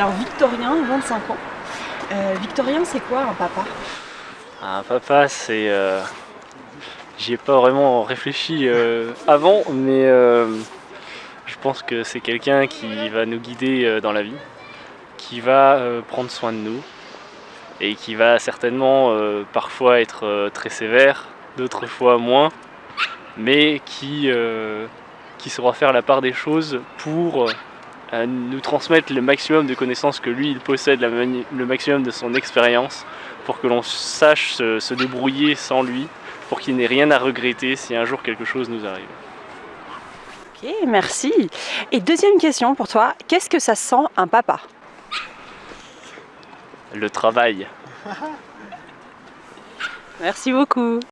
Alors Victorien, 25 ans. Euh, Victorien, c'est quoi un papa? Un papa, c'est... Euh... J'y ai pas vraiment réfléchi euh, avant, mais je pense que c'est quelqu'un qui va nous guider dans la vie, qui va prendre soin de nous, et qui va certainement parfois être très sévère, d'autres fois moins, mais qui saura faire la part des choses pour nous transmettre le maximum de connaissances que lui il possède, la le maximum de son expérience, pour que l'on sache se, se débrouiller sans lui, pour qu'il n'ait rien à regretter si un jour quelque chose nous arrive. Ok, merci. Et deuxième question pour toi, qu'est-ce que ça sent un papa? Le travail. Merci beaucoup.